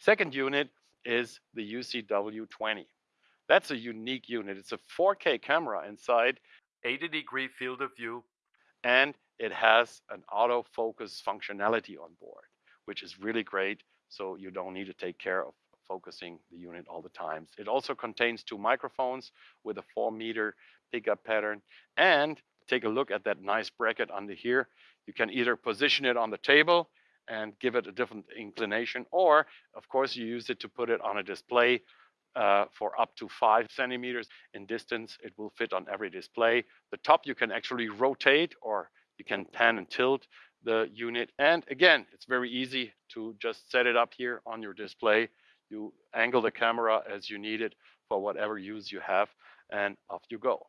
Second unit is the UCW20. That's a unique unit. It's a 4K camera inside, 80 degree field of view, and it has an autofocus functionality on board, which is really great. So you don't need to take care of focusing the unit all the time. It also contains two microphones with a four meter pickup pattern. And take a look at that nice bracket under here. You can either position it on the table and give it a different inclination, or of course you use it to put it on a display uh, for up to five centimeters in distance. It will fit on every display. The top you can actually rotate or you can pan and tilt the unit. And again, it's very easy to just set it up here on your display. You angle the camera as you need it for whatever use you have and off you go.